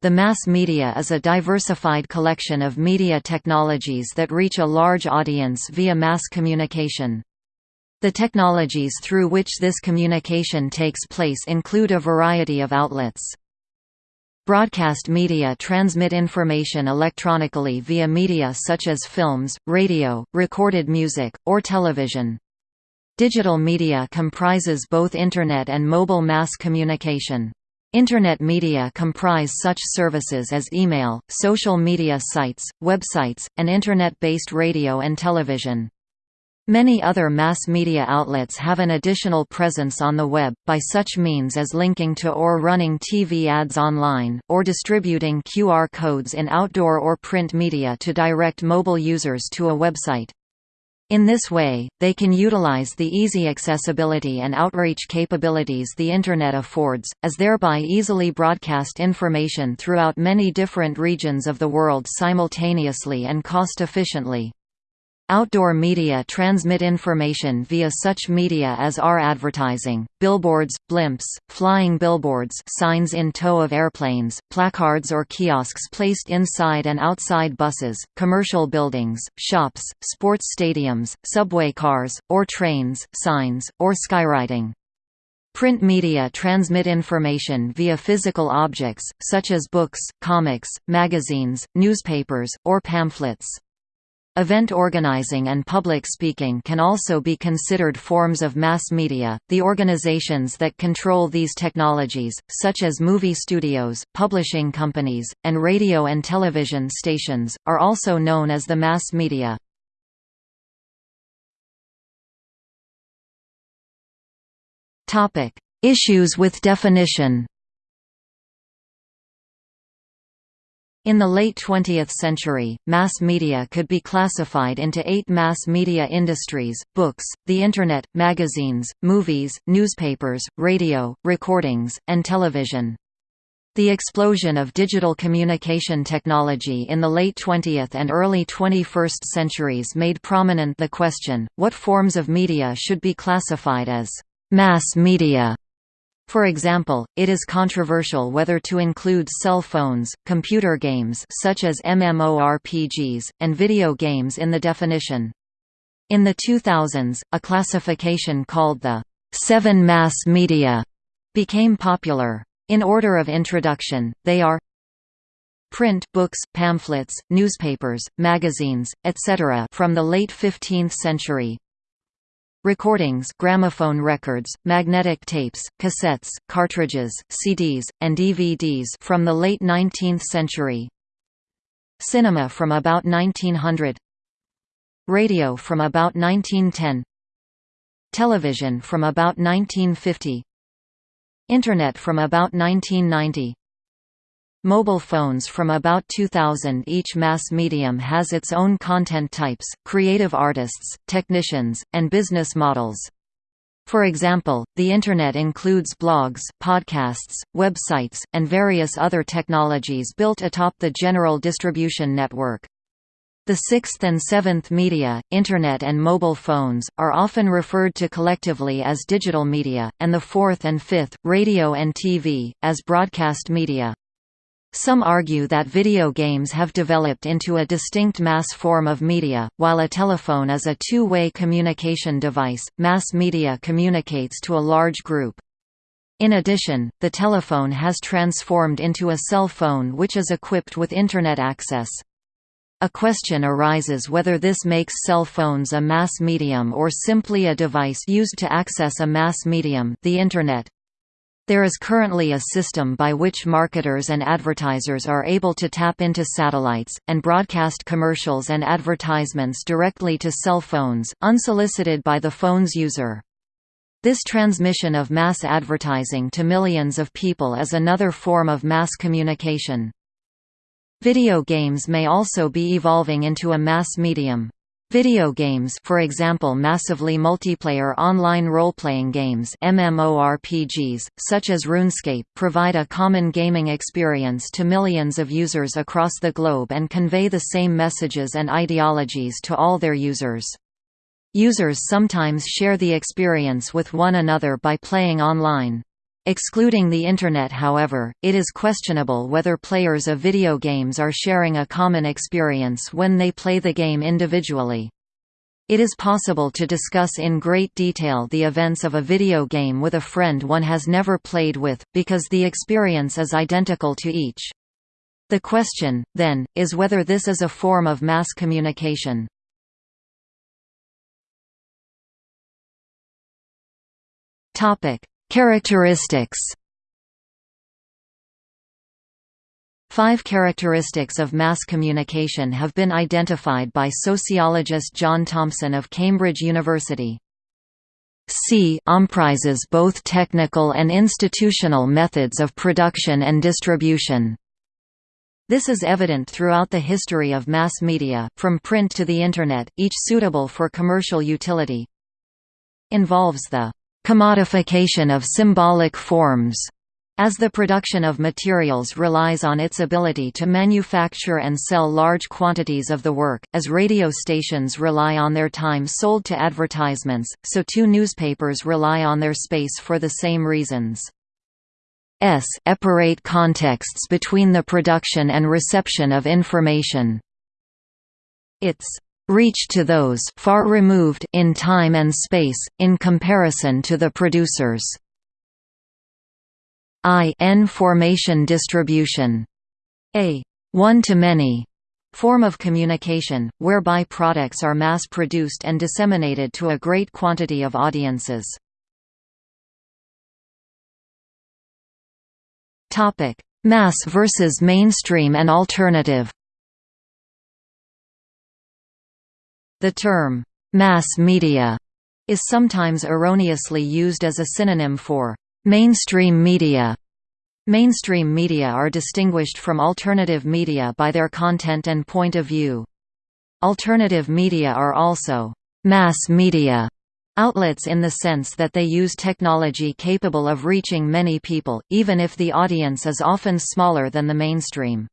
The mass media is a diversified collection of media technologies that reach a large audience via mass communication. The technologies through which this communication takes place include a variety of outlets. Broadcast media transmit information electronically via media such as films, radio, recorded music, or television. Digital media comprises both Internet and mobile mass communication. Internet media comprise such services as email, social media sites, websites, and Internet-based radio and television. Many other mass media outlets have an additional presence on the web, by such means as linking to or running TV ads online, or distributing QR codes in outdoor or print media to direct mobile users to a website. In this way, they can utilize the easy accessibility and outreach capabilities the Internet affords, as thereby easily broadcast information throughout many different regions of the world simultaneously and cost-efficiently. Outdoor media transmit information via such media as are advertising, billboards, blimps, flying billboards signs in tow of airplanes, placards or kiosks placed inside and outside buses, commercial buildings, shops, sports stadiums, subway cars, or trains, signs, or skywriting. Print media transmit information via physical objects, such as books, comics, magazines, newspapers, or pamphlets. Event organizing and public speaking can also be considered forms of mass media. The organizations that control these technologies, such as movie studios, publishing companies, and radio and television stations, are also known as the mass media. Topic: Issues with definition. In the late 20th century, mass media could be classified into eight mass media industries, books, the Internet, magazines, movies, newspapers, radio, recordings, and television. The explosion of digital communication technology in the late 20th and early 21st centuries made prominent the question, what forms of media should be classified as mass media? For example, it is controversial whether to include cell phones, computer games such as MMORPGs, and video games in the definition. In the 2000s, a classification called the seven mass media became popular. In order of introduction, they are print books, pamphlets, newspapers, magazines, etc. from the late 15th century, Recordings gramophone records, magnetic tapes, cassettes, cartridges, CDs, and DVDs from the late 19th century. Cinema from about 1900 Radio from about 1910 Television from about 1950 Internet from about 1990 Mobile phones from about 2000 Each mass medium has its own content types, creative artists, technicians, and business models. For example, the Internet includes blogs, podcasts, websites, and various other technologies built atop the general distribution network. The sixth and seventh media, Internet and mobile phones, are often referred to collectively as digital media, and the fourth and fifth, radio and TV, as broadcast media. Some argue that video games have developed into a distinct mass form of media, while a telephone is a two-way communication device, mass media communicates to a large group. In addition, the telephone has transformed into a cell phone which is equipped with Internet access. A question arises whether this makes cell phones a mass medium or simply a device used to access a mass medium the Internet. There is currently a system by which marketers and advertisers are able to tap into satellites, and broadcast commercials and advertisements directly to cell phones, unsolicited by the phone's user. This transmission of mass advertising to millions of people is another form of mass communication. Video games may also be evolving into a mass medium. Video games for example massively multiplayer online role-playing games MMORPGs, such as RuneScape provide a common gaming experience to millions of users across the globe and convey the same messages and ideologies to all their users. Users sometimes share the experience with one another by playing online. Excluding the Internet however, it is questionable whether players of video games are sharing a common experience when they play the game individually. It is possible to discuss in great detail the events of a video game with a friend one has never played with, because the experience is identical to each. The question, then, is whether this is a form of mass communication. Characteristics Five characteristics of mass communication have been identified by sociologist John Thompson of Cambridge University. C comprises both technical and institutional methods of production and distribution. This is evident throughout the history of mass media, from print to the Internet, each suitable for commercial utility. Involves the commodification of symbolic forms, as the production of materials relies on its ability to manufacture and sell large quantities of the work, as radio stations rely on their time sold to advertisements, so too newspapers rely on their space for the same reasons. S separate contexts between the production and reception of information. Its reach to those far removed in time and space, in comparison to the producers. I n formation distribution. A one-to-many form of communication, whereby products are mass-produced and disseminated to a great quantity of audiences. Mass versus mainstream and alternative The term, mass media, is sometimes erroneously used as a synonym for mainstream media. Mainstream media are distinguished from alternative media by their content and point of view. Alternative media are also mass media outlets in the sense that they use technology capable of reaching many people, even if the audience is often smaller than the mainstream.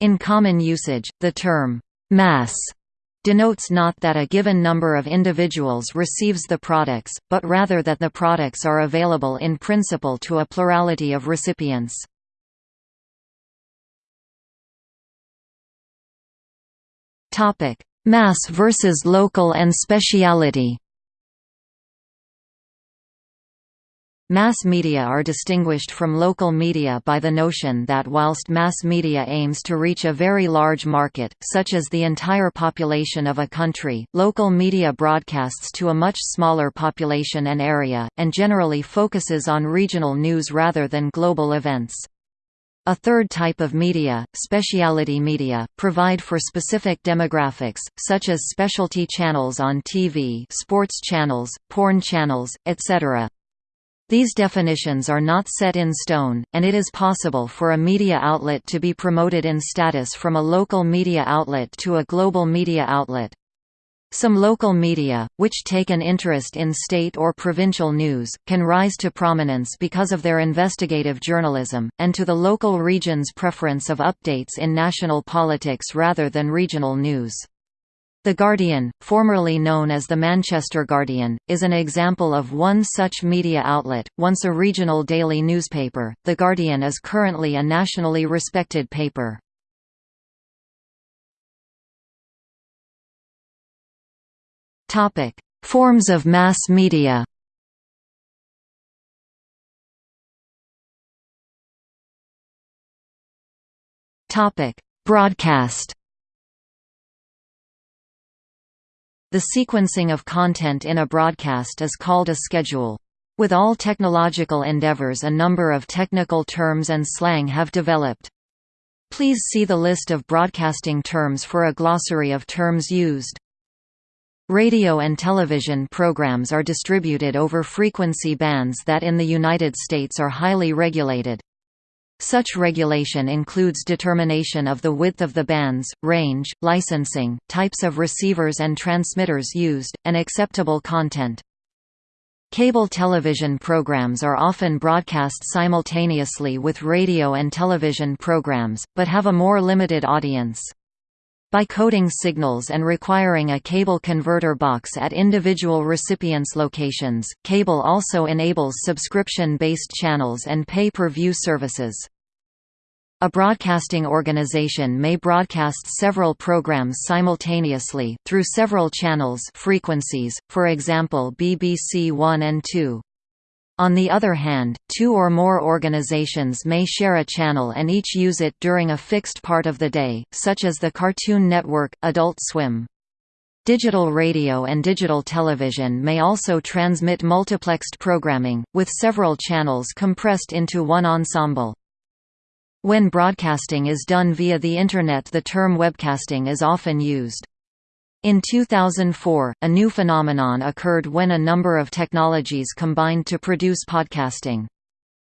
In common usage, the term mass denotes not that a given number of individuals receives the products, but rather that the products are available in principle to a plurality of recipients. Mass versus local and speciality Mass media are distinguished from local media by the notion that whilst mass media aims to reach a very large market, such as the entire population of a country, local media broadcasts to a much smaller population and area, and generally focuses on regional news rather than global events. A third type of media, specialty media, provide for specific demographics, such as specialty channels on TV sports channels, porn channels, etc. These definitions are not set in stone, and it is possible for a media outlet to be promoted in status from a local media outlet to a global media outlet. Some local media, which take an interest in state or provincial news, can rise to prominence because of their investigative journalism, and to the local region's preference of updates in national politics rather than regional news. The Guardian, formerly known as the Manchester Guardian, is an example of one such media outlet, once a regional daily newspaper. The Guardian is currently a nationally respected paper. Topic: Forms of mass media. Topic: Broadcast. The sequencing of content in a broadcast is called a schedule. With all technological endeavors a number of technical terms and slang have developed. Please see the list of broadcasting terms for a glossary of terms used. Radio and television programs are distributed over frequency bands that in the United States are highly regulated. Such regulation includes determination of the width of the bands, range, licensing, types of receivers and transmitters used, and acceptable content. Cable television programs are often broadcast simultaneously with radio and television programs, but have a more limited audience. By coding signals and requiring a cable converter box at individual recipients' locations, cable also enables subscription-based channels and pay-per-view services. A broadcasting organization may broadcast several programs simultaneously, through several channels frequencies, for example BBC One and Two. On the other hand, two or more organizations may share a channel and each use it during a fixed part of the day, such as the Cartoon Network, Adult Swim. Digital radio and digital television may also transmit multiplexed programming, with several channels compressed into one ensemble. When broadcasting is done via the Internet the term webcasting is often used. In 2004, a new phenomenon occurred when a number of technologies combined to produce podcasting.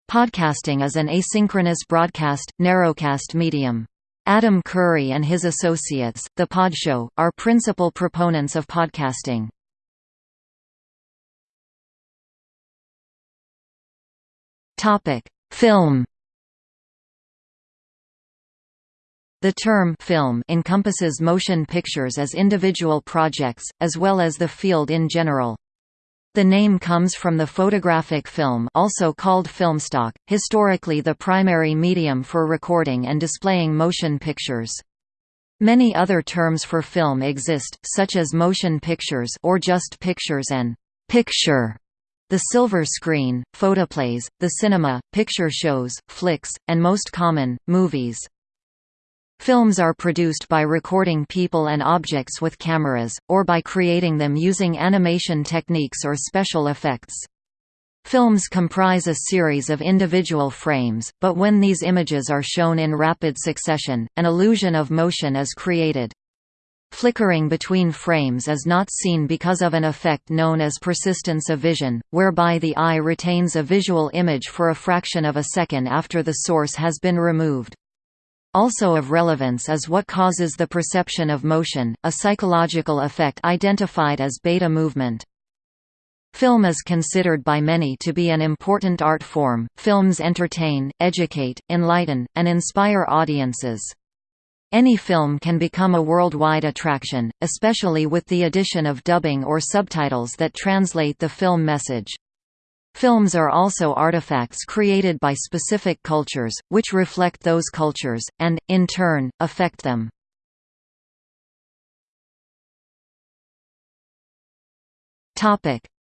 Podcasting is an asynchronous broadcast, narrowcast medium. Adam Curry and his associates, The Podshow, are principal proponents of podcasting. Film The term film encompasses motion pictures as individual projects, as well as the field in general. The name comes from the photographic film also called filmstock, historically the primary medium for recording and displaying motion pictures. Many other terms for film exist, such as motion pictures or just pictures and picture, the silver screen, photoplays, the cinema, picture shows, flicks, and most common, movies. Films are produced by recording people and objects with cameras, or by creating them using animation techniques or special effects. Films comprise a series of individual frames, but when these images are shown in rapid succession, an illusion of motion is created. Flickering between frames is not seen because of an effect known as persistence of vision, whereby the eye retains a visual image for a fraction of a second after the source has been removed. Also of relevance is what causes the perception of motion, a psychological effect identified as beta movement. Film is considered by many to be an important art form. Films entertain, educate, enlighten, and inspire audiences. Any film can become a worldwide attraction, especially with the addition of dubbing or subtitles that translate the film message. Films are also artifacts created by specific cultures, which reflect those cultures, and, in turn, affect them.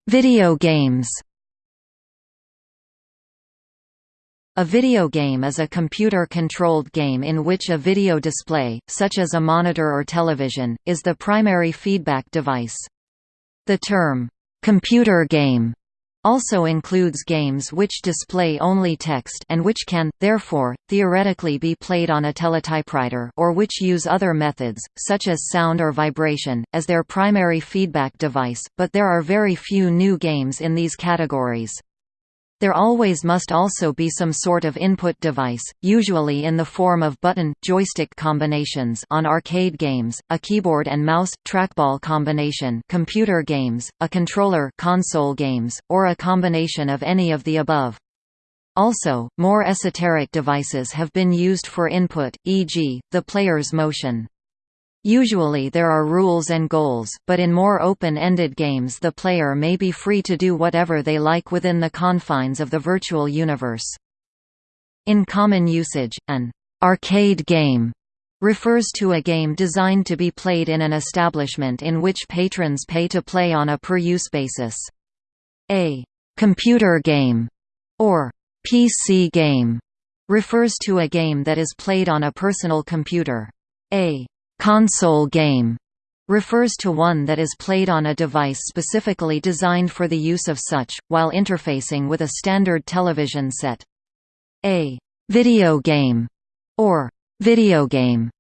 Video games A video game is a computer-controlled game in which a video display, such as a monitor or television, is the primary feedback device. The term, "'computer game' also includes games which display only text and which can, therefore, theoretically be played on a teletypewriter or which use other methods, such as sound or vibration, as their primary feedback device, but there are very few new games in these categories. There always must also be some sort of input device, usually in the form of button-joystick combinations on arcade games, a keyboard and mouse trackball combination, computer games, a controller console games, or a combination of any of the above. Also, more esoteric devices have been used for input, e.g., the player's motion. Usually there are rules and goals, but in more open-ended games the player may be free to do whatever they like within the confines of the virtual universe. In common usage, an arcade game refers to a game designed to be played in an establishment in which patrons pay to play on a per-use basis. A computer game or PC game refers to a game that is played on a personal computer. A Console game refers to one that is played on a device specifically designed for the use of such, while interfacing with a standard television set. A video game or video game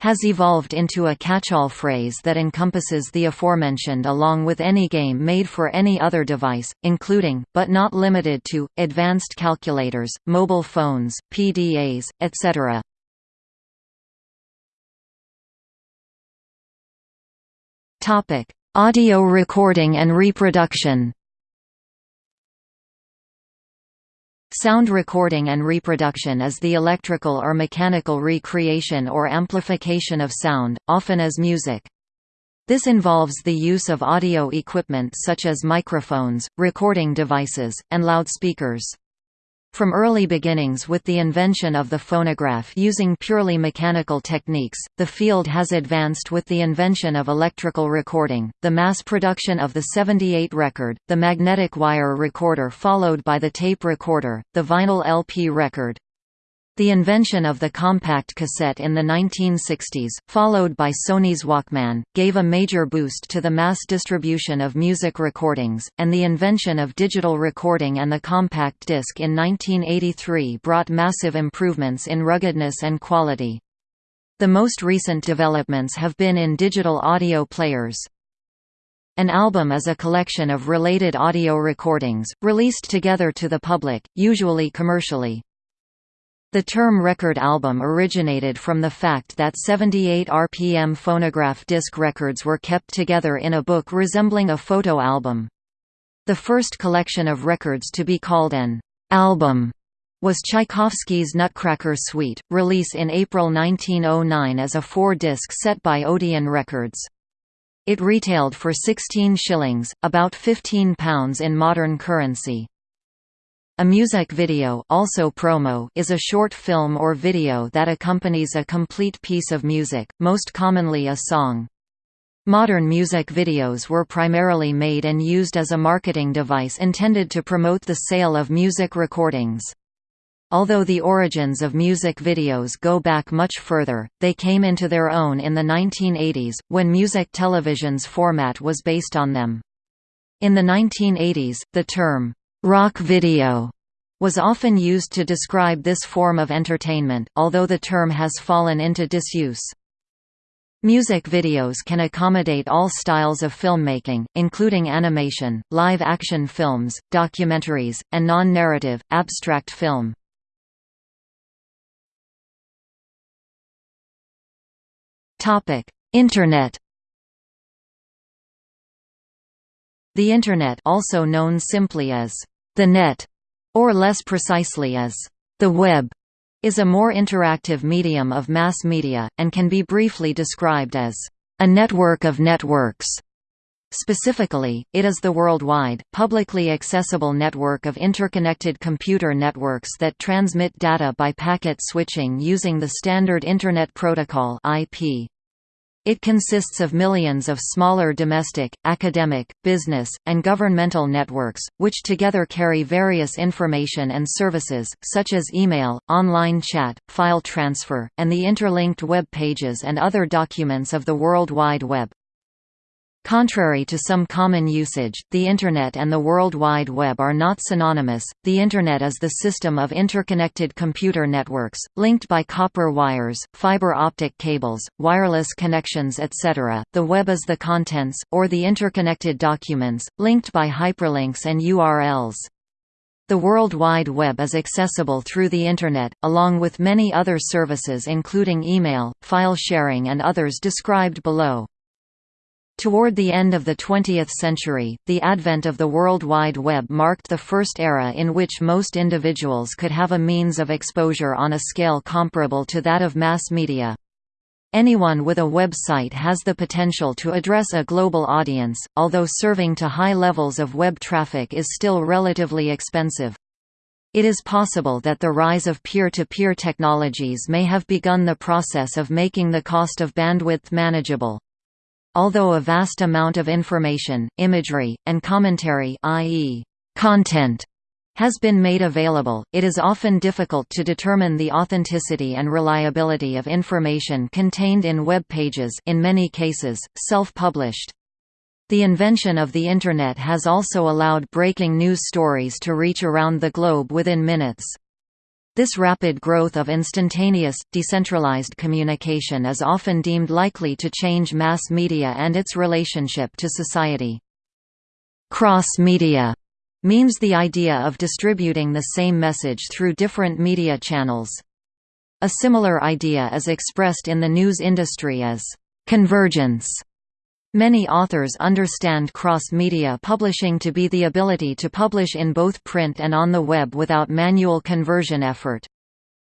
has evolved into a catch-all phrase that encompasses the aforementioned along with any game made for any other device, including, but not limited to, advanced calculators, mobile phones, PDAs, etc. Topic: Audio recording and reproduction. Sound recording and reproduction is the electrical or mechanical recreation or amplification of sound, often as music. This involves the use of audio equipment such as microphones, recording devices, and loudspeakers. From early beginnings with the invention of the phonograph using purely mechanical techniques, the field has advanced with the invention of electrical recording, the mass production of the 78 record, the magnetic wire recorder followed by the tape recorder, the vinyl LP record. The invention of the compact cassette in the 1960s, followed by Sony's Walkman, gave a major boost to the mass distribution of music recordings, and the invention of digital recording and the compact disc in 1983 brought massive improvements in ruggedness and quality. The most recent developments have been in digital audio players. An album is a collection of related audio recordings, released together to the public, usually commercially. The term record album originated from the fact that 78 RPM phonograph disc records were kept together in a book resembling a photo album. The first collection of records to be called an album was Tchaikovsky's Nutcracker Suite, release in April 1909 as a four-disc set by Odeon Records. It retailed for 16 shillings, about £15 in modern currency. A music video also promo is a short film or video that accompanies a complete piece of music, most commonly a song. Modern music videos were primarily made and used as a marketing device intended to promote the sale of music recordings. Although the origins of music videos go back much further, they came into their own in the 1980s, when music television's format was based on them. In the 1980s, the term, Rock video was often used to describe this form of entertainment, although the term has fallen into disuse. Music videos can accommodate all styles of filmmaking, including animation, live-action films, documentaries, and non-narrative, abstract film. Internet The Internet also known simply as the Net, or less precisely as the web, is a more interactive medium of mass media, and can be briefly described as a network of networks. Specifically, it is the worldwide, publicly accessible network of interconnected computer networks that transmit data by packet switching using the Standard Internet Protocol IP. It consists of millions of smaller domestic, academic, business, and governmental networks, which together carry various information and services, such as email, online chat, file transfer, and the interlinked web pages and other documents of the World Wide Web. Contrary to some common usage, the Internet and the World Wide Web are not synonymous. The Internet is the system of interconnected computer networks, linked by copper wires, fiber optic cables, wireless connections etc. The web is the contents, or the interconnected documents, linked by hyperlinks and URLs. The World Wide Web is accessible through the Internet, along with many other services including email, file sharing and others described below. Toward the end of the 20th century, the advent of the World Wide Web marked the first era in which most individuals could have a means of exposure on a scale comparable to that of mass media. Anyone with a website has the potential to address a global audience, although serving to high levels of web traffic is still relatively expensive. It is possible that the rise of peer-to-peer -peer technologies may have begun the process of making the cost of bandwidth manageable. Although a vast amount of information, imagery, and commentary i.e., content has been made available, it is often difficult to determine the authenticity and reliability of information contained in web pages in many cases, self-published. The invention of the Internet has also allowed breaking news stories to reach around the globe within minutes. This rapid growth of instantaneous, decentralized communication is often deemed likely to change mass media and its relationship to society. Cross-media means the idea of distributing the same message through different media channels. A similar idea is expressed in the news industry as convergence. Many authors understand cross-media publishing to be the ability to publish in both print and on the web without manual conversion effort.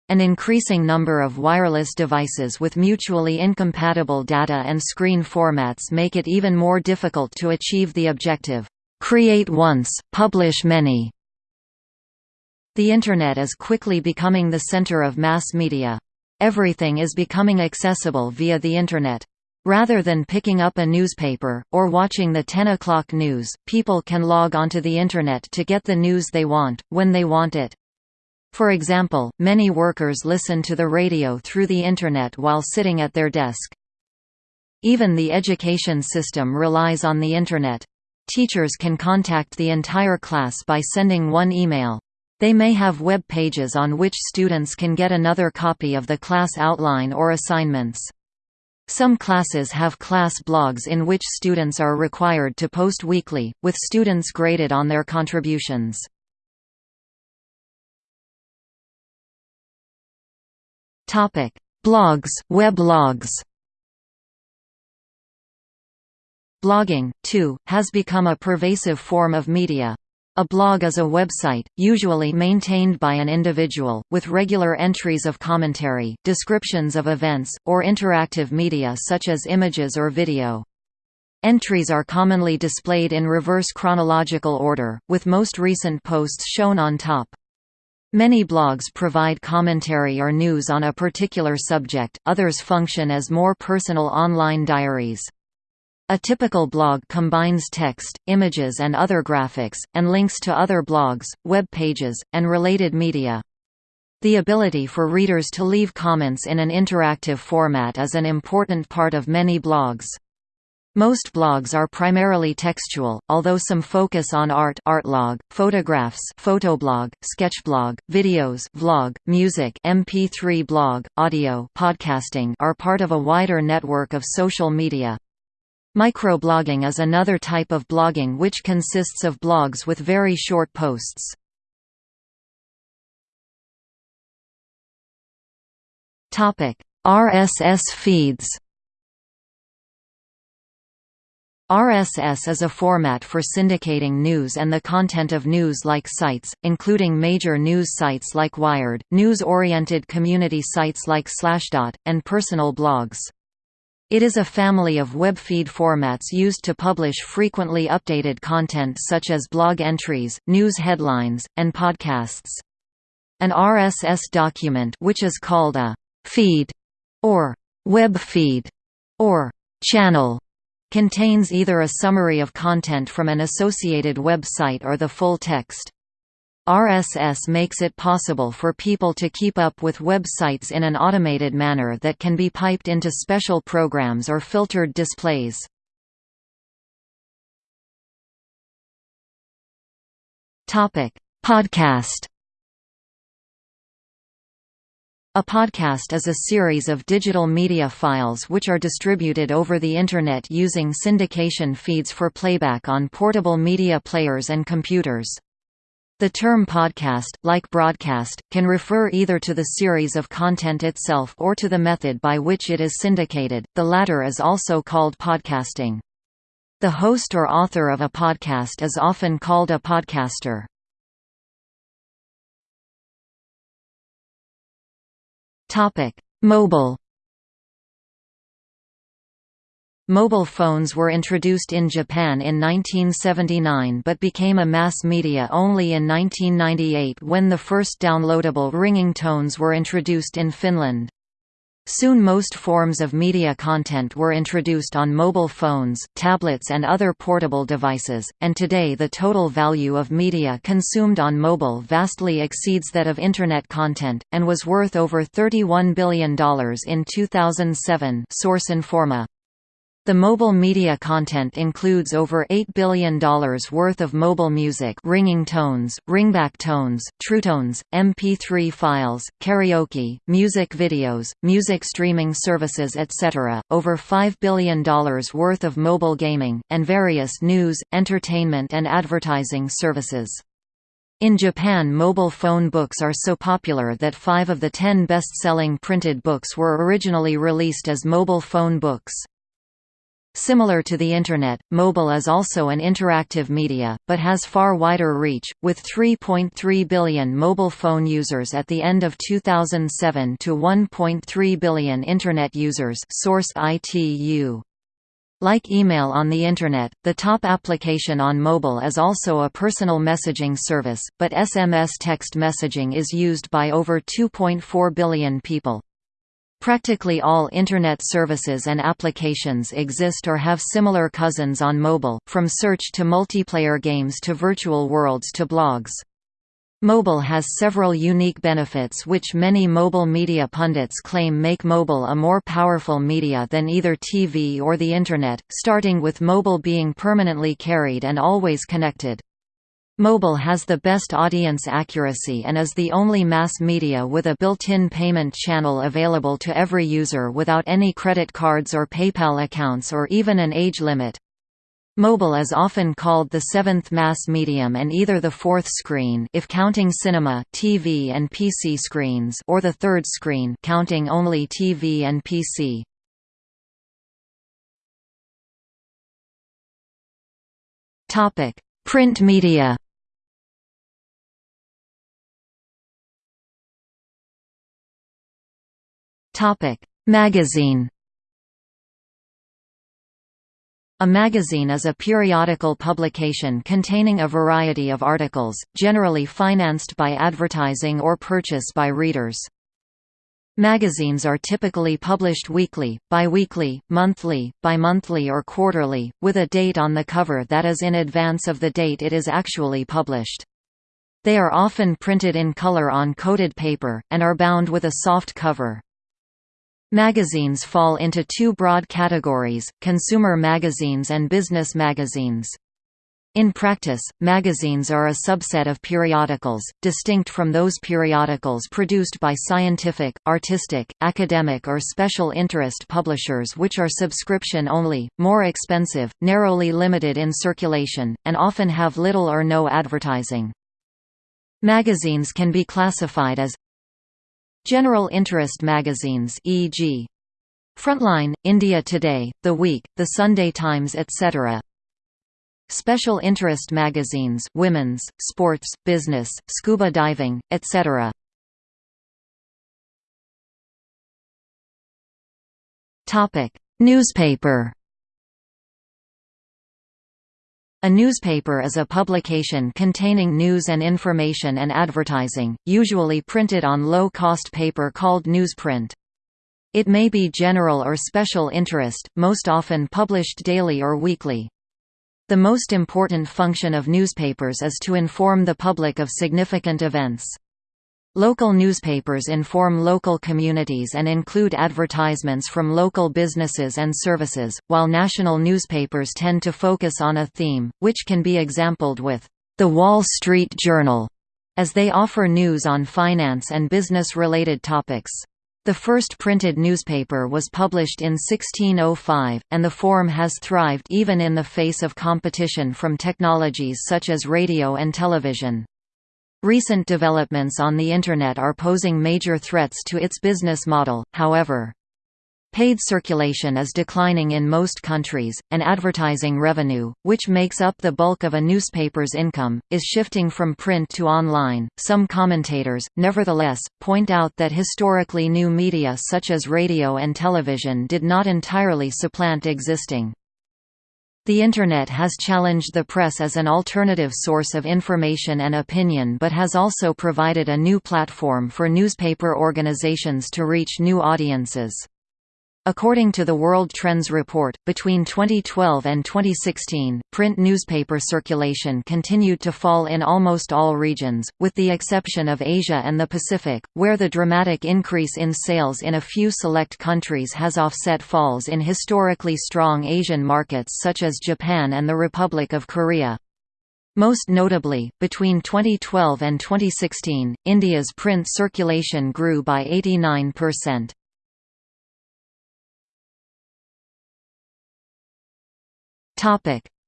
An increasing number of wireless devices with mutually incompatible data and screen formats make it even more difficult to achieve the objective, "'create once, publish many'". The Internet is quickly becoming the center of mass media. Everything is becoming accessible via the Internet. Rather than picking up a newspaper, or watching the 10 o'clock news, people can log onto the Internet to get the news they want, when they want it. For example, many workers listen to the radio through the Internet while sitting at their desk. Even the education system relies on the Internet. Teachers can contact the entire class by sending one email. They may have web pages on which students can get another copy of the class outline or assignments. Some classes have class blogs in which students are required to post weekly, with students graded on their contributions. Blogs weblogs. Blogging, too, has become a pervasive form of media. A blog is a website, usually maintained by an individual, with regular entries of commentary, descriptions of events, or interactive media such as images or video. Entries are commonly displayed in reverse chronological order, with most recent posts shown on top. Many blogs provide commentary or news on a particular subject, others function as more personal online diaries. A typical blog combines text, images and other graphics, and links to other blogs, web pages, and related media. The ability for readers to leave comments in an interactive format is an important part of many blogs. Most blogs are primarily textual, although some focus on art artlog, photographs photoblog, sketchblog, videos vlog, music MP3 blog, audio podcasting are part of a wider network of social media. Microblogging is another type of blogging which consists of blogs with very short posts. RSS feeds RSS is a format for syndicating news and the content of news-like sites, including major news sites like Wired, news-oriented community sites like Slashdot, and personal blogs. It is a family of web feed formats used to publish frequently updated content such as blog entries, news headlines, and podcasts. An RSS document which is called a «feed» or «web feed» or «channel» contains either a summary of content from an associated website or the full text. RSS makes it possible for people to keep up with websites in an automated manner that can be piped into special programs or filtered displays. Podcast A podcast is a series of digital media files which are distributed over the Internet using syndication feeds for playback on portable media players and computers. The term podcast, like broadcast, can refer either to the series of content itself or to the method by which it is syndicated, the latter is also called podcasting. The host or author of a podcast is often called a podcaster. Mobile Mobile phones were introduced in Japan in 1979 but became a mass media only in 1998 when the first downloadable ringing tones were introduced in Finland. Soon most forms of media content were introduced on mobile phones, tablets and other portable devices, and today the total value of media consumed on mobile vastly exceeds that of Internet content, and was worth over $31 billion in 2007 source Informa. The mobile media content includes over $8 billion worth of mobile music ringing tones, ringback tones, TrueTones, MP3 files, karaoke, music videos, music streaming services etc., over $5 billion worth of mobile gaming, and various news, entertainment and advertising services. In Japan mobile phone books are so popular that five of the ten best-selling printed books were originally released as mobile phone books. Similar to the Internet, mobile is also an interactive media, but has far wider reach, with 3.3 billion mobile phone users at the end of 2007 to 1.3 billion Internet users source ITU. Like email on the Internet, the top application on mobile is also a personal messaging service, but SMS text messaging is used by over 2.4 billion people. Practically all Internet services and applications exist or have similar cousins on mobile, from search to multiplayer games to virtual worlds to blogs. Mobile has several unique benefits which many mobile media pundits claim make mobile a more powerful media than either TV or the Internet, starting with mobile being permanently carried and always connected. Mobile has the best audience accuracy and is the only mass media with a built-in payment channel available to every user without any credit cards or PayPal accounts or even an age limit. Mobile is often called the seventh mass medium and either the fourth screen if counting cinema, TV and PC screens or the third screen counting only TV and PC. Topic: Print media Magazine. A magazine is a periodical publication containing a variety of articles, generally financed by advertising or purchase by readers. Magazines are typically published weekly, biweekly, monthly, bimonthly or quarterly, with a date on the cover that is in advance of the date it is actually published. They are often printed in color on coated paper, and are bound with a soft cover. Magazines fall into two broad categories, consumer magazines and business magazines. In practice, magazines are a subset of periodicals, distinct from those periodicals produced by scientific, artistic, academic or special interest publishers which are subscription-only, more expensive, narrowly limited in circulation, and often have little or no advertising. Magazines can be classified as General interest magazines e.g. Frontline, India Today, The Week, The Sunday Times etc. Special interest magazines women's, sports, business, scuba diving, etc. Newspaper A newspaper is a publication containing news and information and advertising, usually printed on low-cost paper called newsprint. It may be general or special interest, most often published daily or weekly. The most important function of newspapers is to inform the public of significant events. Local newspapers inform local communities and include advertisements from local businesses and services, while national newspapers tend to focus on a theme, which can be exampled with The Wall Street Journal, as they offer news on finance and business-related topics. The first printed newspaper was published in 1605, and the form has thrived even in the face of competition from technologies such as radio and television. Recent developments on the Internet are posing major threats to its business model, however. Paid circulation is declining in most countries, and advertising revenue, which makes up the bulk of a newspaper's income, is shifting from print to online. Some commentators, nevertheless, point out that historically new media such as radio and television did not entirely supplant existing. The Internet has challenged the press as an alternative source of information and opinion but has also provided a new platform for newspaper organizations to reach new audiences. According to the World Trends Report, between 2012 and 2016, print newspaper circulation continued to fall in almost all regions, with the exception of Asia and the Pacific, where the dramatic increase in sales in a few select countries has offset falls in historically strong Asian markets such as Japan and the Republic of Korea. Most notably, between 2012 and 2016, India's print circulation grew by 89%.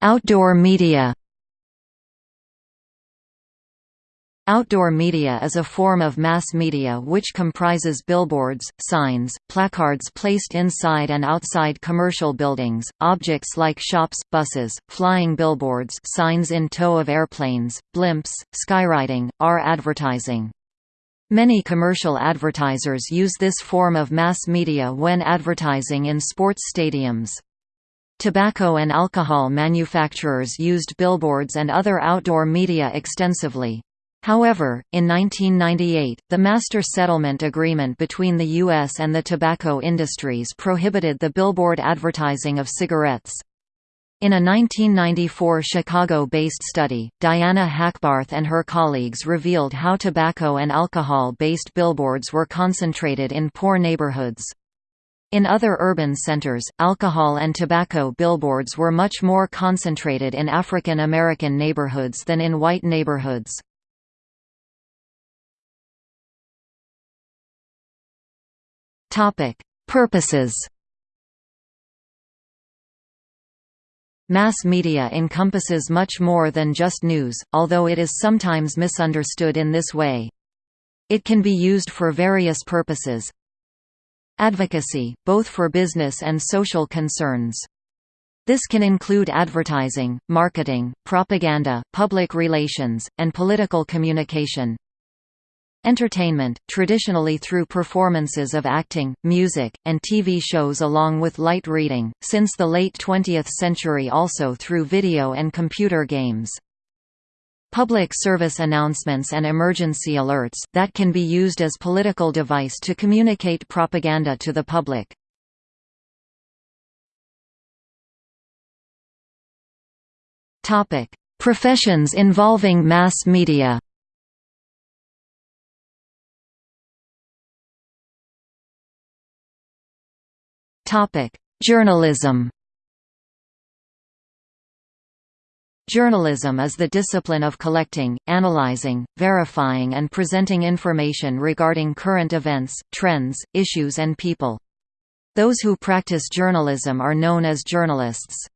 Outdoor media. Outdoor media is a form of mass media which comprises billboards, signs, placards placed inside and outside commercial buildings, objects like shops, buses, flying billboards signs in tow of airplanes, blimps, skywriting, are advertising. Many commercial advertisers use this form of mass media when advertising in sports stadiums. Tobacco and alcohol manufacturers used billboards and other outdoor media extensively. However, in 1998, the Master Settlement Agreement between the U.S. and the tobacco industries prohibited the billboard advertising of cigarettes. In a 1994 Chicago-based study, Diana Hackbarth and her colleagues revealed how tobacco and alcohol-based billboards were concentrated in poor neighborhoods. In other urban centers, alcohol and tobacco billboards were much more concentrated in African American neighborhoods than in white neighborhoods. Topic: Purposes. Mass media encompasses much more than just news, although it is sometimes misunderstood in this way. It can be used for various purposes. Advocacy, both for business and social concerns. This can include advertising, marketing, propaganda, public relations, and political communication. Entertainment, traditionally through performances of acting, music, and TV shows along with light reading, since the late 20th century also through video and computer games. Public service announcements and emergency alerts, that can be used as political device to communicate propaganda to the public. Professions involving mass media Journalism. Journalism is the discipline of collecting, analyzing, verifying and presenting information regarding current events, trends, issues and people. Those who practice journalism are known as journalists.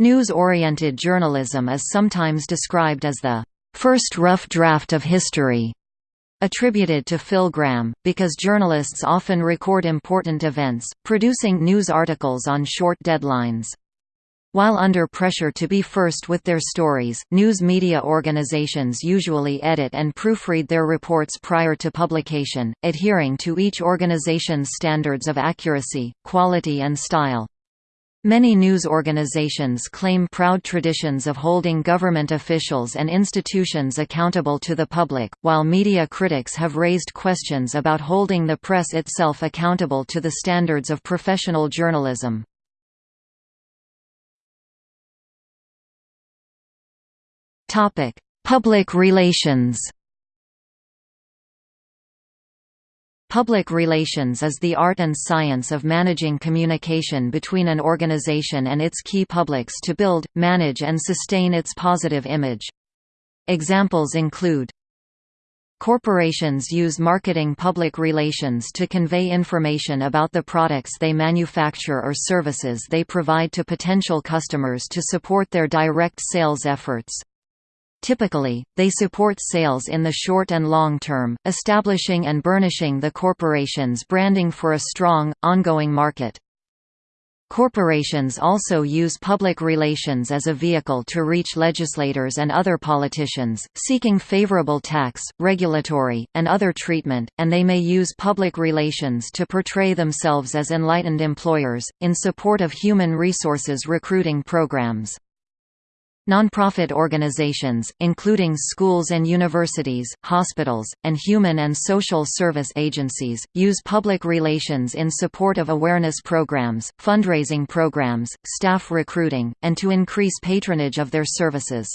News-oriented journalism is sometimes described as the first rough draft of history attributed to Phil Graham, because journalists often record important events, producing news articles on short deadlines. While under pressure to be first with their stories, news media organizations usually edit and proofread their reports prior to publication, adhering to each organization's standards of accuracy, quality and style. Many news organizations claim proud traditions of holding government officials and institutions accountable to the public, while media critics have raised questions about holding the press itself accountable to the standards of professional journalism. Public relations Public relations is the art and science of managing communication between an organization and its key publics to build, manage and sustain its positive image. Examples include Corporations use marketing public relations to convey information about the products they manufacture or services they provide to potential customers to support their direct sales efforts. Typically, they support sales in the short and long term, establishing and burnishing the corporation's branding for a strong, ongoing market. Corporations also use public relations as a vehicle to reach legislators and other politicians, seeking favorable tax, regulatory, and other treatment, and they may use public relations to portray themselves as enlightened employers, in support of human resources recruiting programs. Nonprofit organizations, including schools and universities, hospitals, and human and social service agencies, use public relations in support of awareness programs, fundraising programs, staff recruiting, and to increase patronage of their services.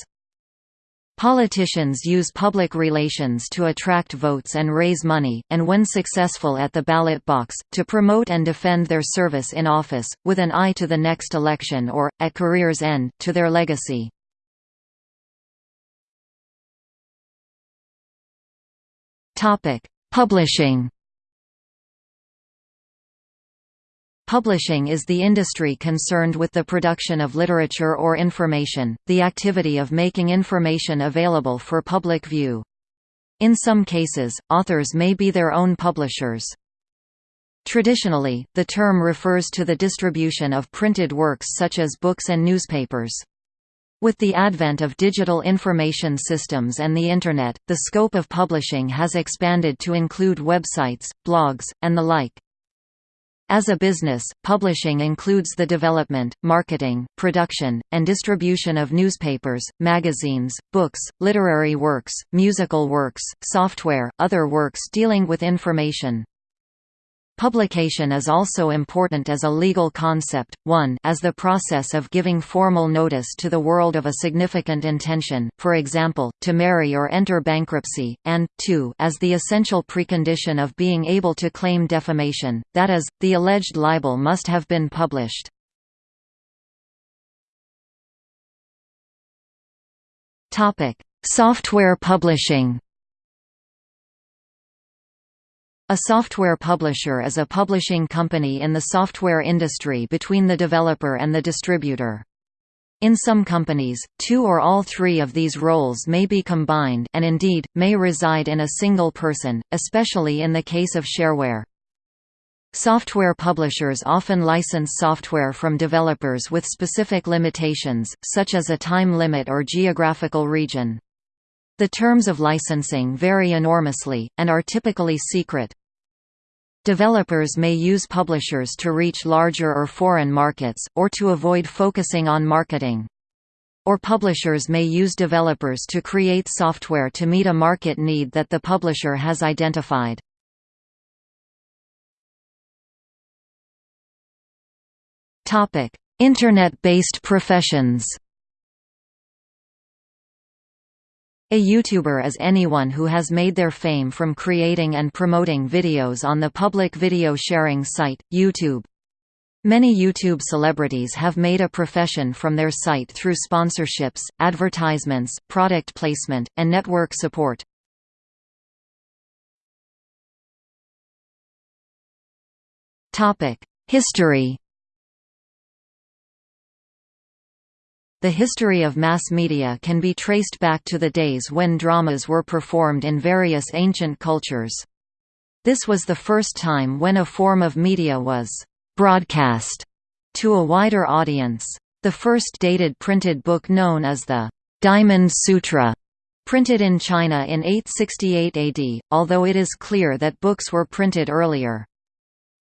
Politicians use public relations to attract votes and raise money, and when successful at the ballot box, to promote and defend their service in office, with an eye to the next election or, at career's end, to their legacy. Topic: Publishing. Publishing is the industry concerned with the production of literature or information, the activity of making information available for public view. In some cases, authors may be their own publishers. Traditionally, the term refers to the distribution of printed works such as books and newspapers. With the advent of digital information systems and the Internet, the scope of publishing has expanded to include websites, blogs, and the like. As a business, publishing includes the development, marketing, production, and distribution of newspapers, magazines, books, literary works, musical works, software, other works dealing with information, Publication is also important as a legal concept, one as the process of giving formal notice to the world of a significant intention, for example, to marry or enter bankruptcy, and, two as the essential precondition of being able to claim defamation, that is, the alleged libel must have been published. Software publishing a software publisher is a publishing company in the software industry between the developer and the distributor. In some companies, two or all three of these roles may be combined and indeed, may reside in a single person, especially in the case of shareware. Software publishers often license software from developers with specific limitations, such as a time limit or geographical region. The terms of licensing vary enormously, and are typically secret. Developers may use publishers to reach larger or foreign markets, or to avoid focusing on marketing. Or publishers may use developers to create software to meet a market need that the publisher has identified. Internet-based professions A YouTuber is anyone who has made their fame from creating and promoting videos on the public video sharing site, YouTube. Many YouTube celebrities have made a profession from their site through sponsorships, advertisements, product placement, and network support. History The history of mass media can be traced back to the days when dramas were performed in various ancient cultures. This was the first time when a form of media was «broadcast» to a wider audience. The first dated printed book known as the «Diamond Sutra» printed in China in 868 AD, although it is clear that books were printed earlier.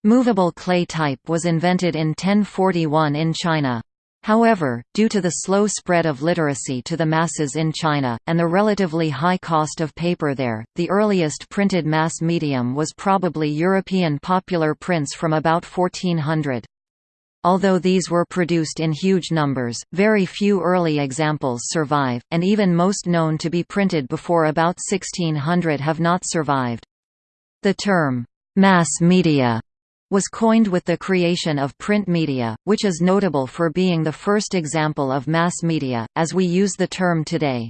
Movable clay type was invented in 1041 in China. However, due to the slow spread of literacy to the masses in China, and the relatively high cost of paper there, the earliest printed mass medium was probably European popular prints from about 1400. Although these were produced in huge numbers, very few early examples survive, and even most known to be printed before about 1600 have not survived. The term, mass media was coined with the creation of print media, which is notable for being the first example of mass media, as we use the term today.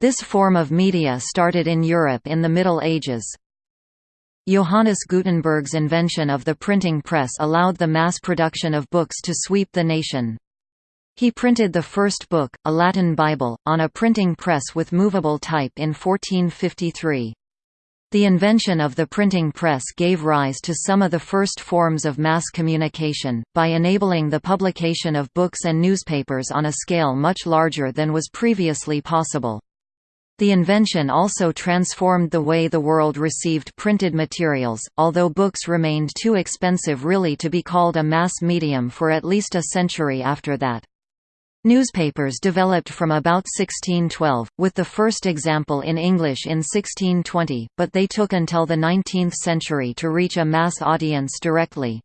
This form of media started in Europe in the Middle Ages. Johannes Gutenberg's invention of the printing press allowed the mass production of books to sweep the nation. He printed the first book, a Latin Bible, on a printing press with movable type in 1453. The invention of the printing press gave rise to some of the first forms of mass communication, by enabling the publication of books and newspapers on a scale much larger than was previously possible. The invention also transformed the way the world received printed materials, although books remained too expensive really to be called a mass medium for at least a century after that. Newspapers developed from about 1612, with the first example in English in 1620, but they took until the 19th century to reach a mass audience directly.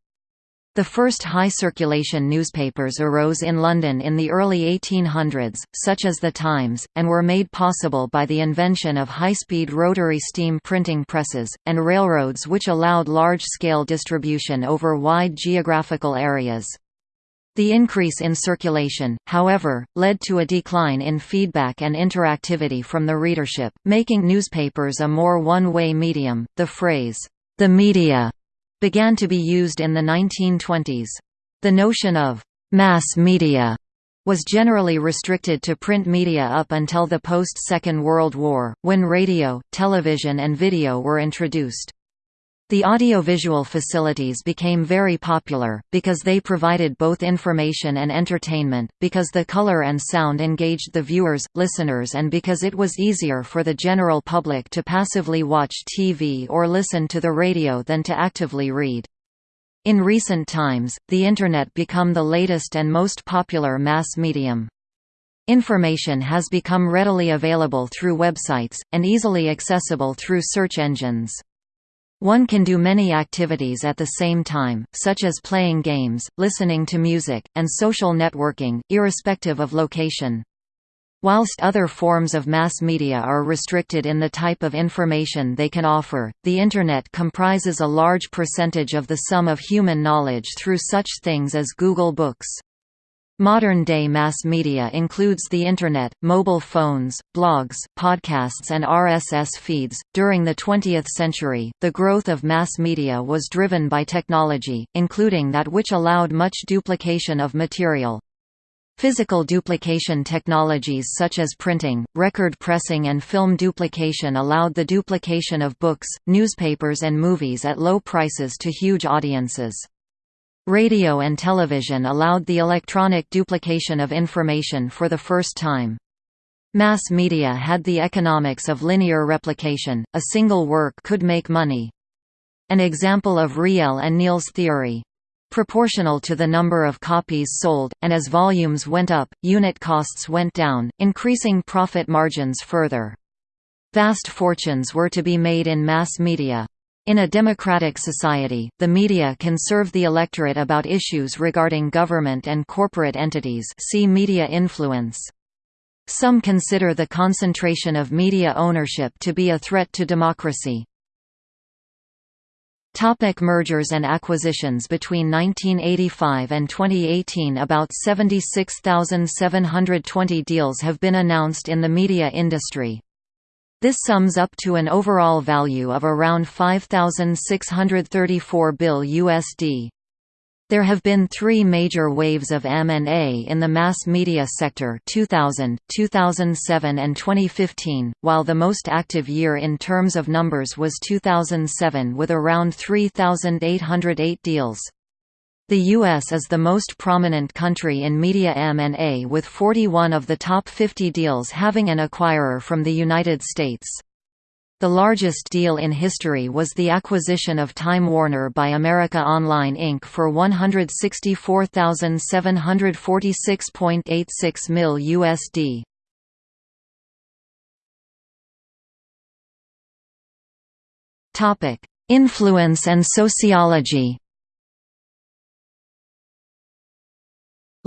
The first high-circulation newspapers arose in London in the early 1800s, such as The Times, and were made possible by the invention of high-speed rotary steam printing presses, and railroads which allowed large-scale distribution over wide geographical areas. The increase in circulation, however, led to a decline in feedback and interactivity from the readership, making newspapers a more one-way medium. The phrase, the media, began to be used in the 1920s. The notion of mass media was generally restricted to print media up until the post-Second World War, when radio, television and video were introduced. The audiovisual facilities became very popular, because they provided both information and entertainment, because the color and sound engaged the viewers, listeners and because it was easier for the general public to passively watch TV or listen to the radio than to actively read. In recent times, the Internet become the latest and most popular mass medium. Information has become readily available through websites, and easily accessible through search engines. One can do many activities at the same time, such as playing games, listening to music, and social networking, irrespective of location. Whilst other forms of mass media are restricted in the type of information they can offer, the Internet comprises a large percentage of the sum of human knowledge through such things as Google Books. Modern-day mass media includes the Internet, mobile phones, blogs, podcasts and RSS feeds. During the 20th century, the growth of mass media was driven by technology, including that which allowed much duplication of material. Physical duplication technologies such as printing, record pressing and film duplication allowed the duplication of books, newspapers and movies at low prices to huge audiences. Radio and television allowed the electronic duplication of information for the first time. Mass media had the economics of linear replication, a single work could make money. An example of Riel and Neal's theory. Proportional to the number of copies sold, and as volumes went up, unit costs went down, increasing profit margins further. Vast fortunes were to be made in mass media. In a democratic society, the media can serve the electorate about issues regarding government and corporate entities see media influence. Some consider the concentration of media ownership to be a threat to democracy. Topic mergers and acquisitions Between 1985 and 2018 about 76,720 deals have been announced in the media industry. This sums up to an overall value of around 5,634 bill USD. There have been three major waves of M&A in the mass media sector 2000, 2007 and 2015, while the most active year in terms of numbers was 2007 with around 3,808 deals. The U.S. is the most prominent country in media M&A with 41 of the top 50 deals having an acquirer from the United States. The largest deal in history was the acquisition of Time Warner by America Online Inc. for $164,746.86 mil USD. Influence and sociology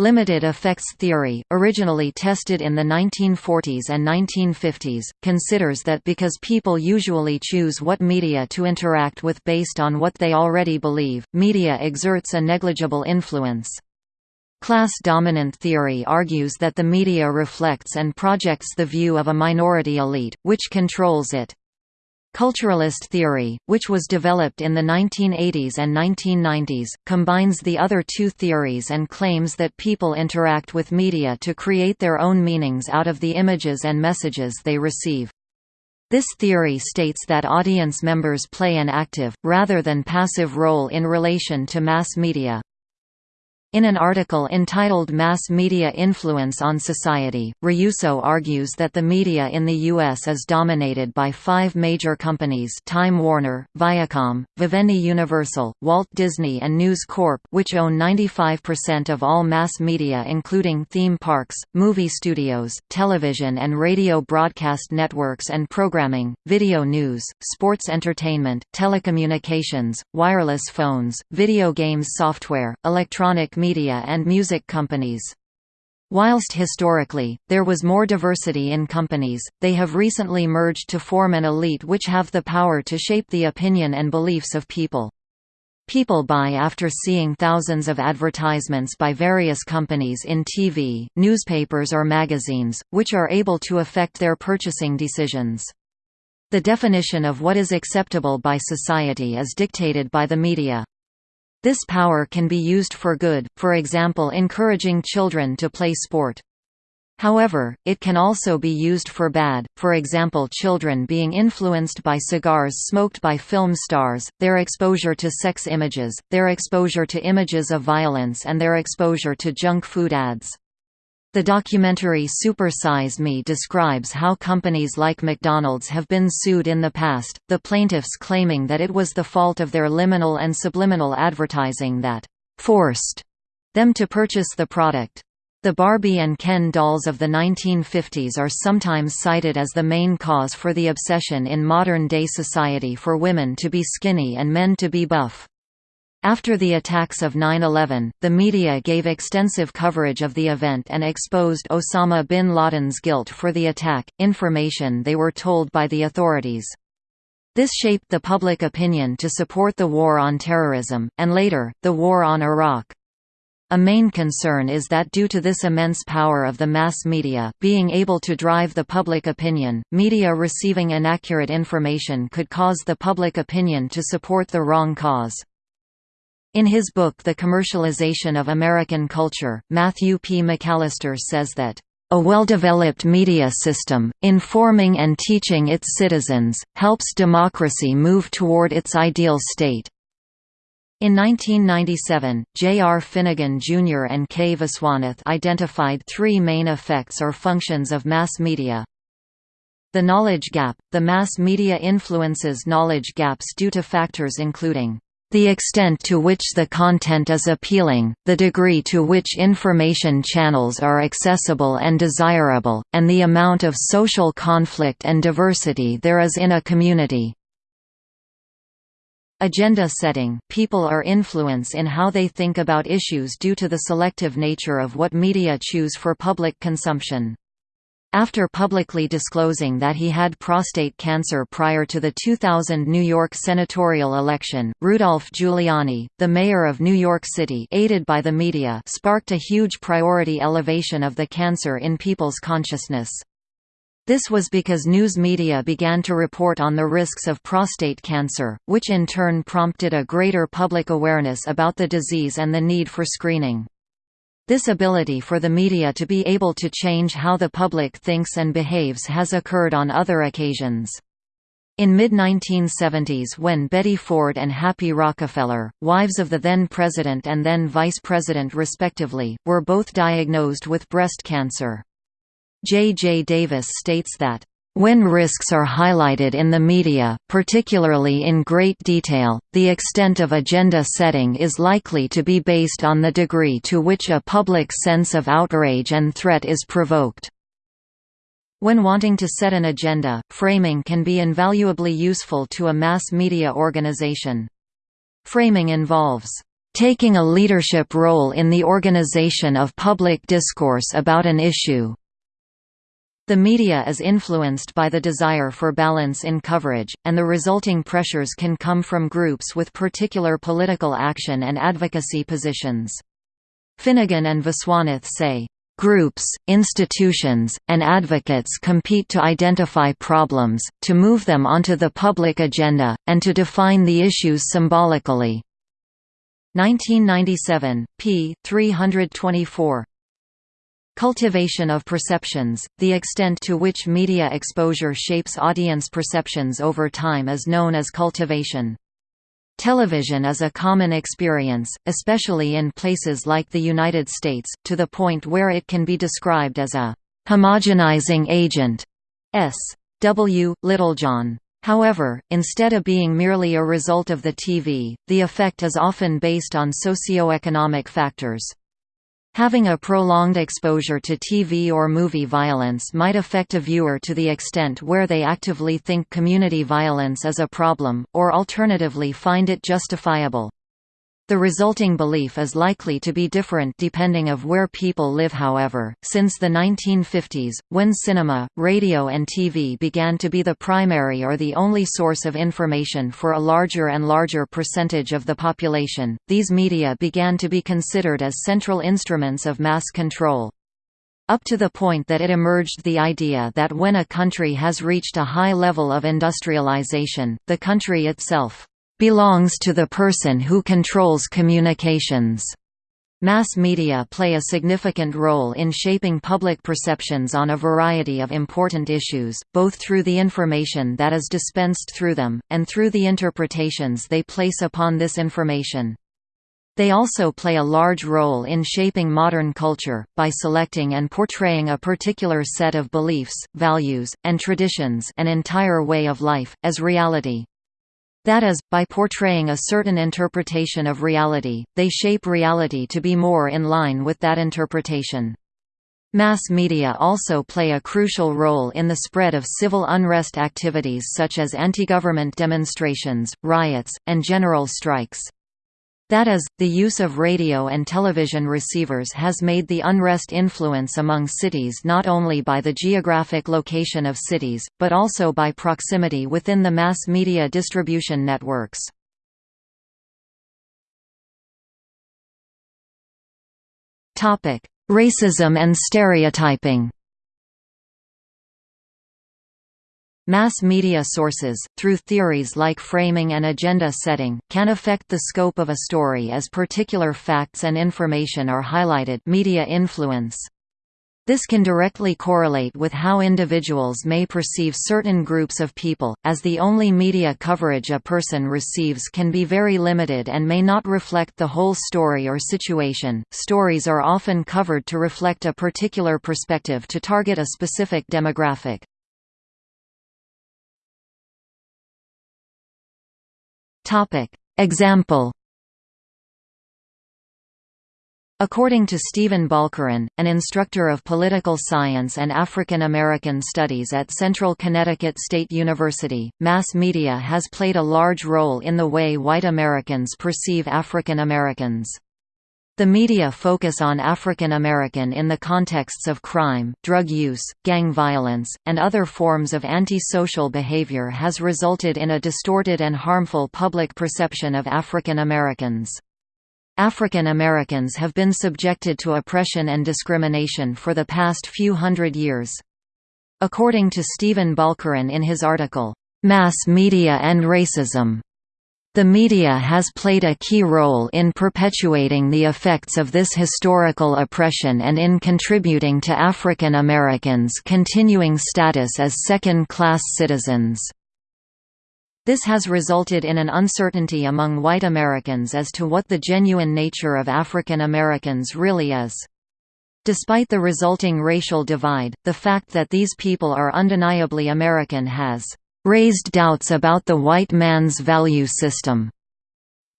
Limited effects theory, originally tested in the 1940s and 1950s, considers that because people usually choose what media to interact with based on what they already believe, media exerts a negligible influence. Class dominant theory argues that the media reflects and projects the view of a minority elite, which controls it. Culturalist theory, which was developed in the 1980s and 1990s, combines the other two theories and claims that people interact with media to create their own meanings out of the images and messages they receive. This theory states that audience members play an active, rather than passive role in relation to mass media. In an article entitled Mass Media Influence on Society, Riuso argues that the media in the U.S. is dominated by five major companies Time Warner, Viacom, Vivendi Universal, Walt Disney and News Corp which own 95% of all mass media including theme parks, movie studios, television and radio broadcast networks and programming, video news, sports entertainment, telecommunications, wireless phones, video games software, electronic media and music companies. Whilst historically, there was more diversity in companies, they have recently merged to form an elite which have the power to shape the opinion and beliefs of people. People buy after seeing thousands of advertisements by various companies in TV, newspapers or magazines, which are able to affect their purchasing decisions. The definition of what is acceptable by society is dictated by the media. This power can be used for good, for example encouraging children to play sport. However, it can also be used for bad, for example children being influenced by cigars smoked by film stars, their exposure to sex images, their exposure to images of violence and their exposure to junk food ads. The documentary Super Size Me describes how companies like McDonald's have been sued in the past, the plaintiffs claiming that it was the fault of their liminal and subliminal advertising that «forced» them to purchase the product. The Barbie and Ken dolls of the 1950s are sometimes cited as the main cause for the obsession in modern-day society for women to be skinny and men to be buff. After the attacks of 9-11, the media gave extensive coverage of the event and exposed Osama bin Laden's guilt for the attack, information they were told by the authorities. This shaped the public opinion to support the war on terrorism, and later, the war on Iraq. A main concern is that due to this immense power of the mass media being able to drive the public opinion, media receiving inaccurate information could cause the public opinion to support the wrong cause. In his book The Commercialization of American Culture, Matthew P. McAllister says that, "...a well-developed media system, informing and teaching its citizens, helps democracy move toward its ideal state." In 1997, J. R. Finnegan Jr. and K. Viswanath identified three main effects or functions of mass media. The knowledge gap – The mass media influences knowledge gaps due to factors including the extent to which the content is appealing, the degree to which information channels are accessible and desirable, and the amount of social conflict and diversity there is in a community. Agenda setting People are influence in how they think about issues due to the selective nature of what media choose for public consumption. After publicly disclosing that he had prostate cancer prior to the 2000 New York senatorial election, Rudolph Giuliani, the mayor of New York City aided by the media sparked a huge priority elevation of the cancer in people's consciousness. This was because news media began to report on the risks of prostate cancer, which in turn prompted a greater public awareness about the disease and the need for screening. This ability for the media to be able to change how the public thinks and behaves has occurred on other occasions. In mid-1970s when Betty Ford and Happy Rockefeller, wives of the then president and then vice president respectively, were both diagnosed with breast cancer. J. J. Davis states that, when risks are highlighted in the media, particularly in great detail, the extent of agenda setting is likely to be based on the degree to which a public sense of outrage and threat is provoked. When wanting to set an agenda, framing can be invaluably useful to a mass media organization. Framing involves taking a leadership role in the organization of public discourse about an issue, the media is influenced by the desire for balance in coverage, and the resulting pressures can come from groups with particular political action and advocacy positions. Finnegan and Viswanath say, Groups, institutions, and advocates compete to identify problems, to move them onto the public agenda, and to define the issues symbolically. 1997, p. 324 Cultivation of perceptions – The extent to which media exposure shapes audience perceptions over time is known as cultivation. Television is a common experience, especially in places like the United States, to the point where it can be described as a homogenizing agent. S. W. Littlejohn. However, instead of being merely a result of the TV, the effect is often based on socio-economic factors. Having a prolonged exposure to TV or movie violence might affect a viewer to the extent where they actively think community violence is a problem, or alternatively find it justifiable. The resulting belief is likely to be different depending of where people live. However, since the 1950s, when cinema, radio and TV began to be the primary or the only source of information for a larger and larger percentage of the population, these media began to be considered as central instruments of mass control. Up to the point that it emerged the idea that when a country has reached a high level of industrialization, the country itself belongs to the person who controls communications. Mass media play a significant role in shaping public perceptions on a variety of important issues, both through the information that is dispensed through them, and through the interpretations they place upon this information. They also play a large role in shaping modern culture, by selecting and portraying a particular set of beliefs, values, and traditions an entire way of life, as reality. That is, by portraying a certain interpretation of reality, they shape reality to be more in line with that interpretation. Mass media also play a crucial role in the spread of civil unrest activities such as anti-government demonstrations, riots, and general strikes. That is, the use of radio and television receivers has made the unrest influence among cities not only by the geographic location of cities, but also by proximity within the mass media distribution networks. Racism and stereotyping Mass media sources, through theories like framing and agenda setting, can affect the scope of a story as particular facts and information are highlighted media influence. This can directly correlate with how individuals may perceive certain groups of people, as the only media coverage a person receives can be very limited and may not reflect the whole story or situation. Stories are often covered to reflect a particular perspective to target a specific demographic. Example According to Stephen Balkaran, an instructor of political science and African American studies at Central Connecticut State University, mass media has played a large role in the way white Americans perceive African Americans. The media focus on African American in the contexts of crime, drug use, gang violence, and other forms of antisocial behavior has resulted in a distorted and harmful public perception of African Americans. African Americans have been subjected to oppression and discrimination for the past few hundred years. According to Stephen Balkaran in his article, "'Mass Media and Racism' The media has played a key role in perpetuating the effects of this historical oppression and in contributing to African Americans' continuing status as second-class citizens. This has resulted in an uncertainty among white Americans as to what the genuine nature of African Americans really is. Despite the resulting racial divide, the fact that these people are undeniably American has raised doubts about the white man's value system.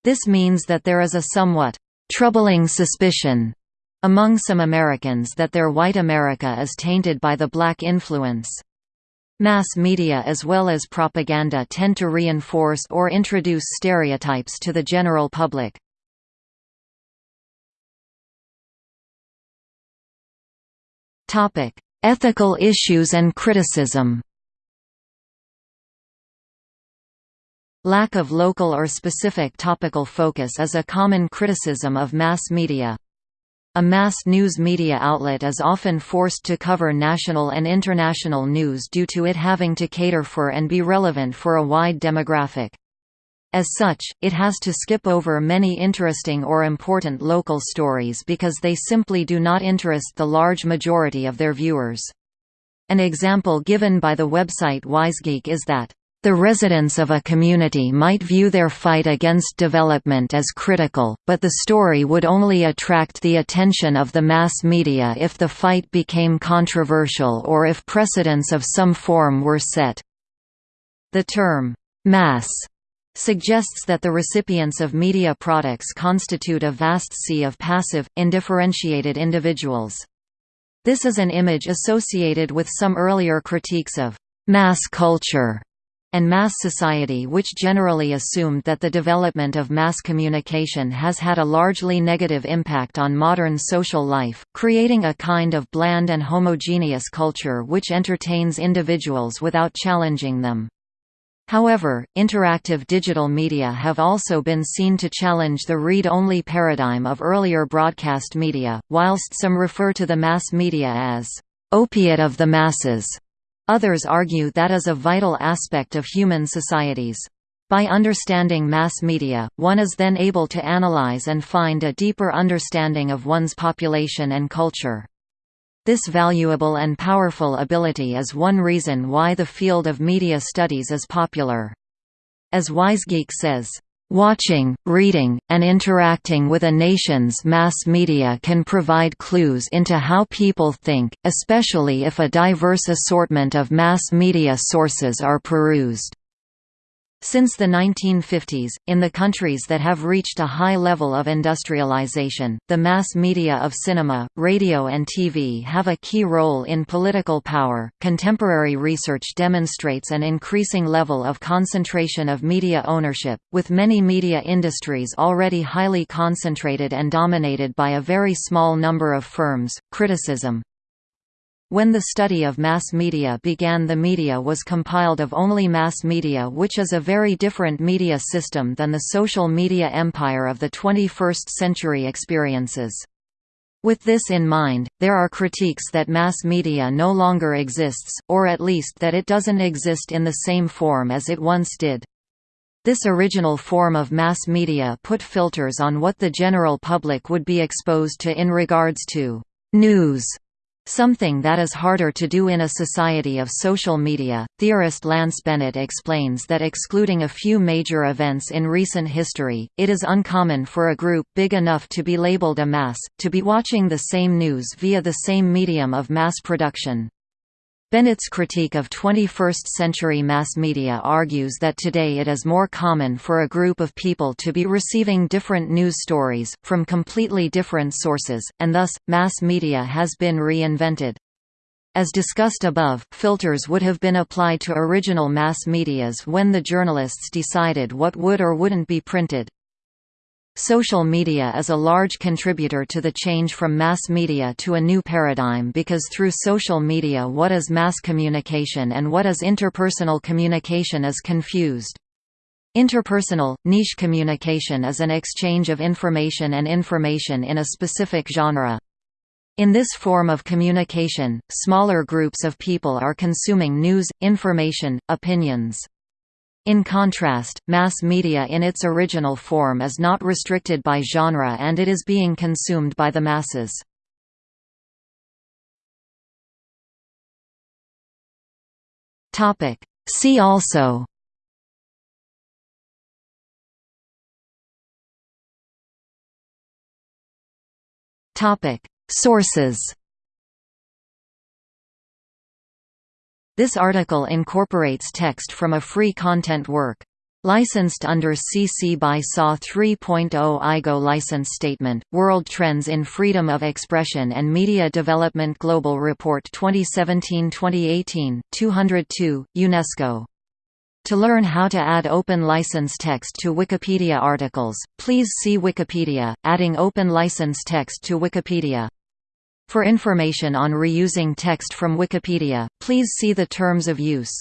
This means that there is a somewhat troubling suspicion among some Americans that their white America is tainted by the black influence. Mass media as well as propaganda tend to reinforce or introduce stereotypes to the general public. Ethical issues and criticism Lack of local or specific topical focus is a common criticism of mass media. A mass news media outlet is often forced to cover national and international news due to it having to cater for and be relevant for a wide demographic. As such, it has to skip over many interesting or important local stories because they simply do not interest the large majority of their viewers. An example given by the website WiseGeek is that the residents of a community might view their fight against development as critical, but the story would only attract the attention of the mass media if the fight became controversial or if precedents of some form were set. The term, mass, suggests that the recipients of media products constitute a vast sea of passive, indifferentiated individuals. This is an image associated with some earlier critiques of mass culture and mass society which generally assumed that the development of mass communication has had a largely negative impact on modern social life, creating a kind of bland and homogeneous culture which entertains individuals without challenging them. However, interactive digital media have also been seen to challenge the read-only paradigm of earlier broadcast media, whilst some refer to the mass media as opiate of the masses. Others argue that is a vital aspect of human societies. By understanding mass media, one is then able to analyze and find a deeper understanding of one's population and culture. This valuable and powerful ability is one reason why the field of media studies is popular. As WiseGeek says, Watching, reading, and interacting with a nation's mass media can provide clues into how people think, especially if a diverse assortment of mass media sources are perused. Since the 1950s, in the countries that have reached a high level of industrialization, the mass media of cinema, radio, and TV have a key role in political power. Contemporary research demonstrates an increasing level of concentration of media ownership, with many media industries already highly concentrated and dominated by a very small number of firms. Criticism when the study of mass media began the media was compiled of only mass media which is a very different media system than the social media empire of the 21st century experiences. With this in mind, there are critiques that mass media no longer exists, or at least that it doesn't exist in the same form as it once did. This original form of mass media put filters on what the general public would be exposed to in regards to news Something that is harder to do in a society of social media. Theorist Lance Bennett explains that excluding a few major events in recent history, it is uncommon for a group big enough to be labeled a mass, to be watching the same news via the same medium of mass production. Bennett's critique of 21st-century mass media argues that today it is more common for a group of people to be receiving different news stories, from completely different sources, and thus, mass media has been reinvented. As discussed above, filters would have been applied to original mass medias when the journalists decided what would or wouldn't be printed. Social media is a large contributor to the change from mass media to a new paradigm because through social media what is mass communication and what is interpersonal communication is confused. Interpersonal, niche communication is an exchange of information and information in a specific genre. In this form of communication, smaller groups of people are consuming news, information, opinions. In contrast, mass media in its original form is not restricted by genre and it is being consumed by the masses. See also Sources This article incorporates text from a free content work. Licensed under CC by SA 3.0 IGO license statement, World Trends in Freedom of Expression and Media Development Global Report 2017-2018, 202, UNESCO. To learn how to add open license text to Wikipedia articles, please see Wikipedia, adding open license text to Wikipedia. For information on reusing text from Wikipedia, please see the Terms of Use.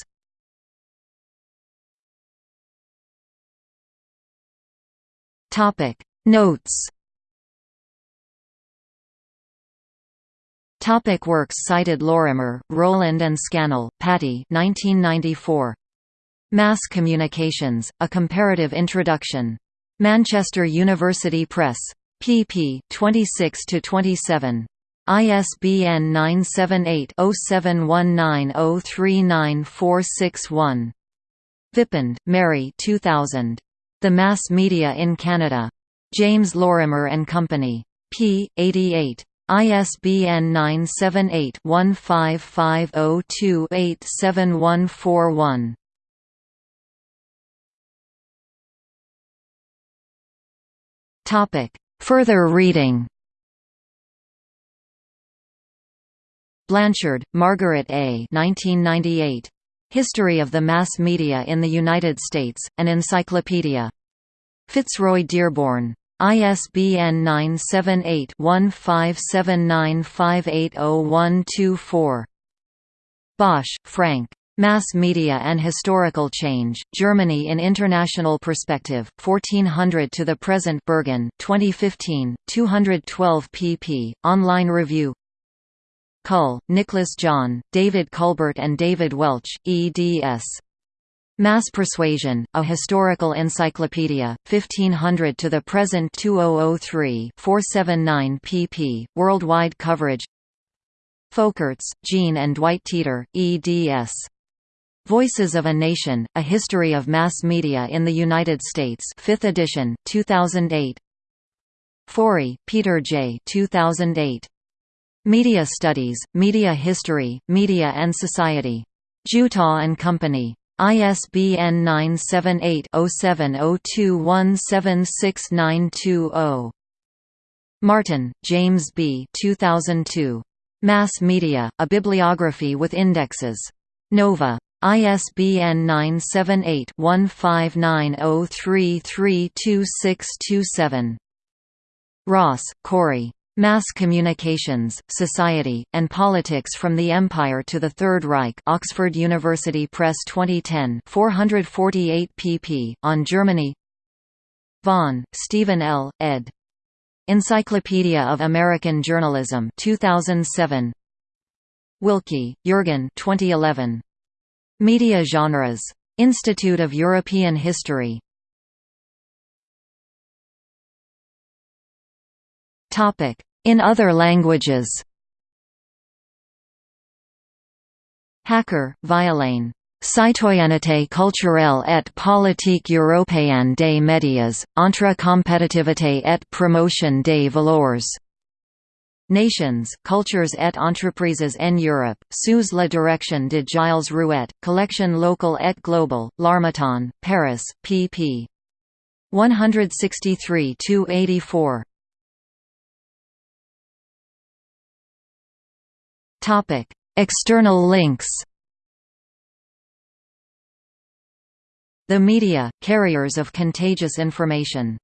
Topic Notes Topic works cited Lorimer, Rowland and Scannell, Paddy 1994. Mass Communications, A Comparative Introduction. Manchester University Press. pp. 26–27. ISBN 978-0719-039461. Vipond, Mary 2000. The Mass Media in Canada. James Lorimer and Company. p. 88. ISBN 978-1550287141. Further reading Blanchard, Margaret A. 1998. History of the Mass Media in the United States, an Encyclopedia. Fitzroy Dearborn. ISBN 978-1579580124. Bosch, Frank. Mass Media and Historical Change, Germany in International Perspective, 1400 to the Present Berghahn 2015, 212 pp. Online review Cull, Nicholas John, David Culbert and David Welch, eds. Mass Persuasion, a historical encyclopedia, 1500 to the present 2003 479 pp. Worldwide coverage Folkerts, Jean and Dwight Teeter, eds. Voices of a Nation, A History of Mass Media in the United States 5th edition, 2008 Forey, Peter J. 2008. Media Studies, Media History, Media and Society. Juta and Company. ISBN 978-0702176920. Martin, James B. 2002. Mass Media, A Bibliography with Indexes. Nova. ISBN 978-1590332627. Ross, Corey. Mass Communications, Society, and Politics from the Empire to the Third Reich Oxford University Press 2010 448 pp. On Germany Vaughan, Stephen L., ed. Encyclopedia of American Journalism 2007 Wilke, Jürgen 2011. Media Genres. Institute of European History In other languages Hacker, Violaine. Citoyenneté culturelle et politique européenne des médias, entre compétitivité et promotion des valeurs. Nations, Cultures et Entreprises en Europe, sous la direction de Gilles Rouet, Collection locale et global, L'Harmattan, Paris, pp. 163–84 Topic: External links. The media, carriers of contagious information